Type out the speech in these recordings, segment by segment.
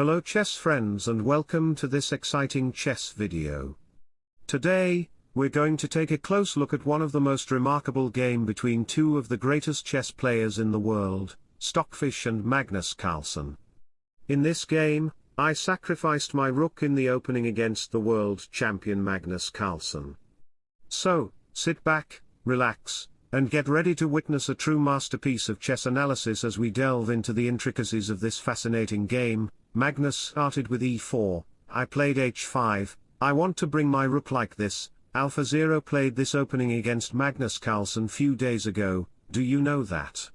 Hello chess friends and welcome to this exciting chess video. Today, we're going to take a close look at one of the most remarkable game between two of the greatest chess players in the world, Stockfish and Magnus Carlsen. In this game, I sacrificed my rook in the opening against the world champion Magnus Carlsen. So, sit back, relax, and get ready to witness a true masterpiece of chess analysis as we delve into the intricacies of this fascinating game, Magnus started with e4, I played h5, I want to bring my rook like this, AlphaZero played this opening against Magnus Carlsen few days ago, do you know that?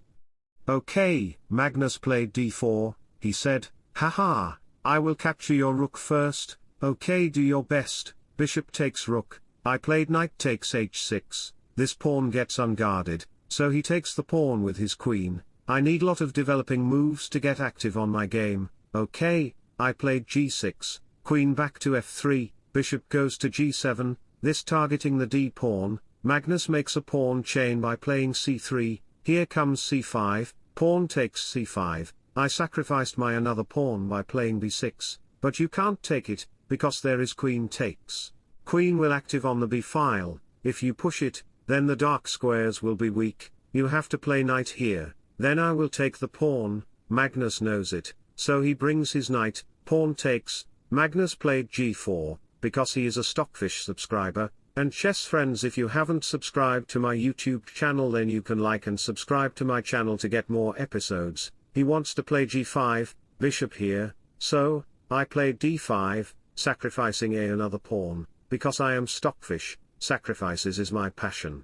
Okay, Magnus played d4, he said, haha, I will capture your rook first, okay do your best, bishop takes rook, I played knight takes h6, this pawn gets unguarded, so he takes the pawn with his queen, I need lot of developing moves to get active on my game, Okay, I played g6, queen back to f3, bishop goes to g7, this targeting the d pawn, Magnus makes a pawn chain by playing c3, here comes c5, pawn takes c5, I sacrificed my another pawn by playing b6, but you can't take it, because there is queen takes. Queen will active on the b file, if you push it, then the dark squares will be weak, you have to play knight here, then I will take the pawn, Magnus knows it, so he brings his knight, pawn takes, Magnus played g4, because he is a Stockfish subscriber, and chess friends if you haven't subscribed to my YouTube channel then you can like and subscribe to my channel to get more episodes, he wants to play g5, bishop here, so, I play d5, sacrificing a another pawn, because I am Stockfish, sacrifices is my passion.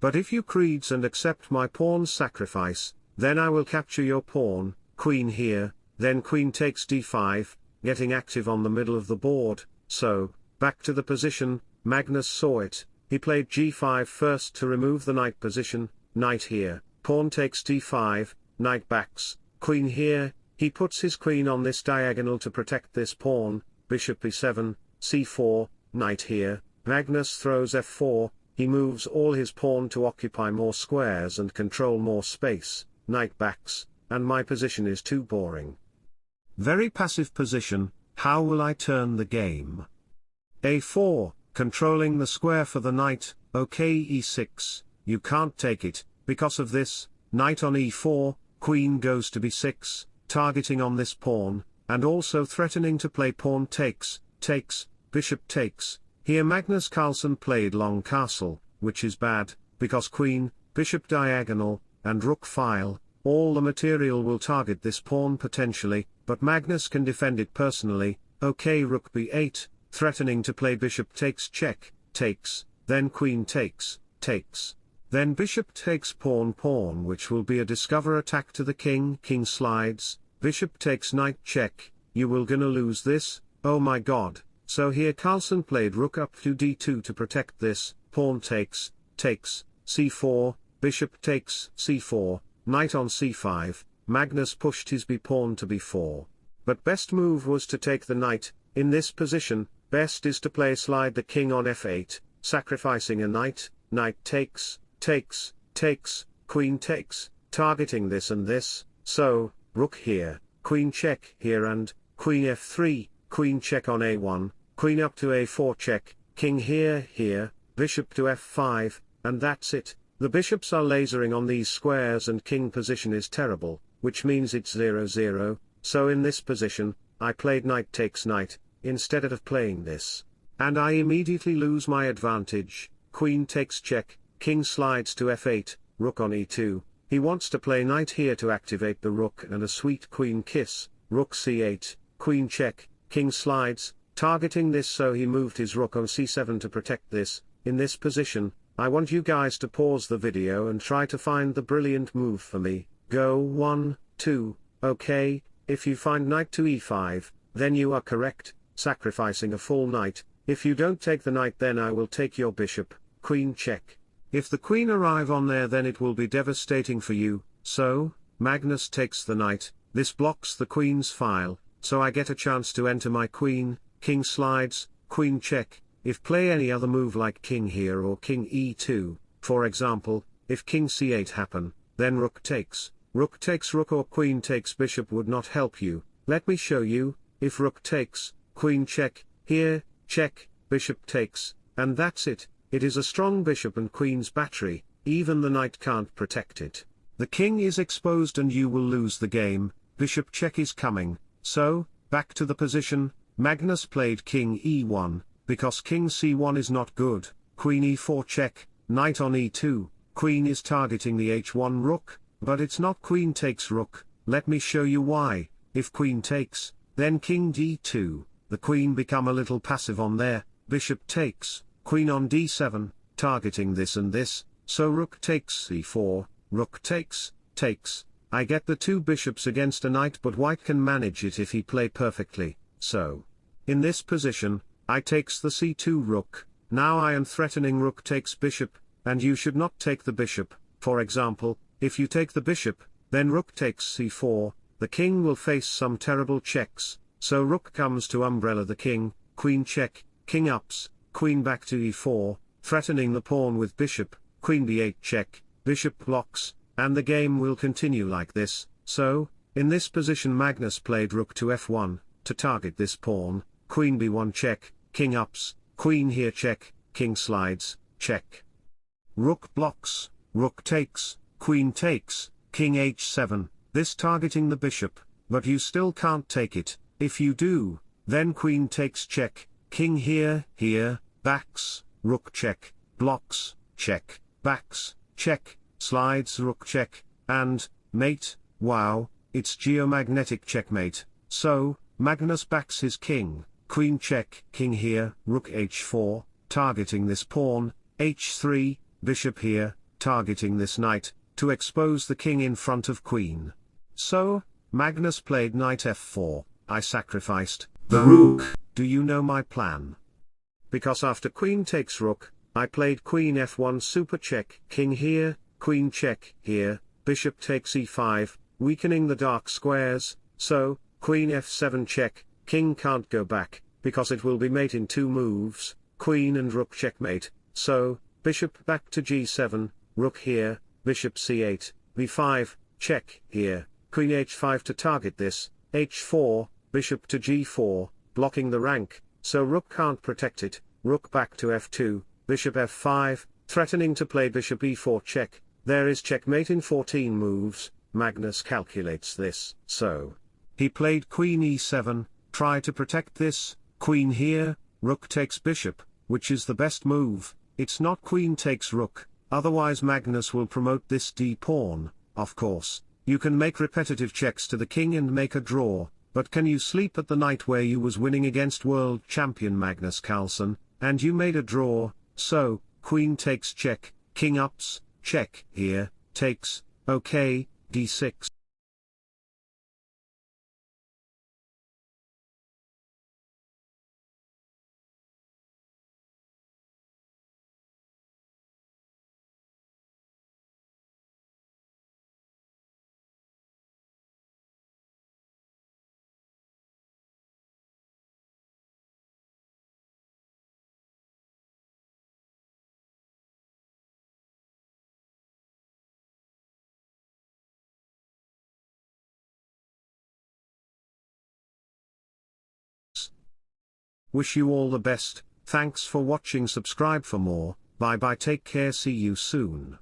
But if you creeds and accept my pawn's sacrifice, then I will capture your pawn, queen here, then queen takes d5, getting active on the middle of the board, so, back to the position, Magnus saw it, he played g5 first to remove the knight position, knight here, pawn takes d5, knight backs, queen here, he puts his queen on this diagonal to protect this pawn, bishop e7, c4, knight here, Magnus throws f4, he moves all his pawn to occupy more squares and control more space, knight backs, and my position is too boring. Very passive position, how will I turn the game? a4, controlling the square for the knight, ok e6, you can't take it, because of this, knight on e4, queen goes to b6, targeting on this pawn, and also threatening to play pawn takes, takes, bishop takes, here Magnus Carlsen played long castle, which is bad, because queen, bishop diagonal, and rook file, all the material will target this pawn potentially, but Magnus can defend it personally, ok rook b8, threatening to play bishop takes check, takes, then queen takes, takes. Then bishop takes pawn pawn which will be a discover attack to the king, king slides, bishop takes knight check, you will gonna lose this, oh my god, so here Carlsen played rook up to d2 to protect this, pawn takes, takes, c4, bishop takes c4, knight on c5, Magnus pushed his b-pawn to b4. But best move was to take the knight, in this position, best is to play slide the king on f8, sacrificing a knight, knight takes, takes, takes, queen takes, targeting this and this, so, rook here, queen check here and, queen f3, queen check on a1, queen up to a4 check, king here, here, bishop to f5, and that's it, the bishops are lasering on these squares and king position is terrible, which means it's 0-0, so in this position, I played knight takes knight, instead of playing this. And I immediately lose my advantage, queen takes check, king slides to f8, rook on e2, he wants to play knight here to activate the rook and a sweet queen kiss, rook c8, queen check, king slides, targeting this so he moved his rook on c7 to protect this, in this position, I want you guys to pause the video and try to find the brilliant move for me, Go 1, 2, okay, if you find knight to e5, then you are correct, sacrificing a full knight, if you don't take the knight then I will take your bishop, queen check. If the queen arrive on there then it will be devastating for you, so, Magnus takes the knight, this blocks the queen's file, so I get a chance to enter my queen, king slides, queen check, if play any other move like king here or king e2, for example, if king c8 happen, then rook takes, Rook takes rook or queen takes bishop would not help you, let me show you, if rook takes, queen check, here, check, bishop takes, and that's it, it is a strong bishop and queen's battery, even the knight can't protect it. The king is exposed and you will lose the game, bishop check is coming, so, back to the position, Magnus played king e1, because king c1 is not good, queen e4 check, knight on e2, queen is targeting the h1 rook, but it's not queen takes rook, let me show you why, if queen takes, then king d2, the queen become a little passive on there, bishop takes, queen on d7, targeting this and this, so rook takes c4, rook takes, takes, I get the two bishops against a knight but white can manage it if he play perfectly, so. In this position, I takes the c2 rook, now I am threatening rook takes bishop, and you should not take the bishop, for example, if you take the bishop, then rook takes c4, the king will face some terrible checks, so rook comes to umbrella the king, queen check, king ups, queen back to e4, threatening the pawn with bishop, queen b8 check, bishop blocks, and the game will continue like this, so, in this position Magnus played rook to f1, to target this pawn, queen b1 check, king ups, queen here check, king slides, check. Rook blocks, rook takes, queen takes, king h7, this targeting the bishop, but you still can't take it, if you do, then queen takes check, king here, here, backs, rook check, blocks, check, backs, check, slides rook check, and, mate, wow, it's geomagnetic checkmate, so, Magnus backs his king, queen check, king here, rook h4, targeting this pawn, h3, bishop here, targeting this knight, to expose the king in front of queen. So, Magnus played knight f4, I sacrificed, the rook, do you know my plan? Because after queen takes rook, I played queen f1 super check, king here, queen check, here, bishop takes e5, weakening the dark squares, so, queen f7 check, king can't go back, because it will be mate in two moves, queen and rook checkmate, so, bishop back to g7, rook here, bishop c8, b5, check, here, queen h5 to target this, h4, bishop to g4, blocking the rank, so rook can't protect it, rook back to f2, bishop f5, threatening to play bishop e4 check, there is checkmate in 14 moves, Magnus calculates this, so. He played queen e7, try to protect this, queen here, rook takes bishop, which is the best move, it's not queen takes rook, otherwise Magnus will promote this d-pawn, of course, you can make repetitive checks to the king and make a draw, but can you sleep at the night where you was winning against world champion Magnus Carlsen, and you made a draw, so, queen takes check, king ups, check, here, takes, okay, d6. Wish you all the best, thanks for watching. Subscribe for more, bye bye. Take care. See you soon.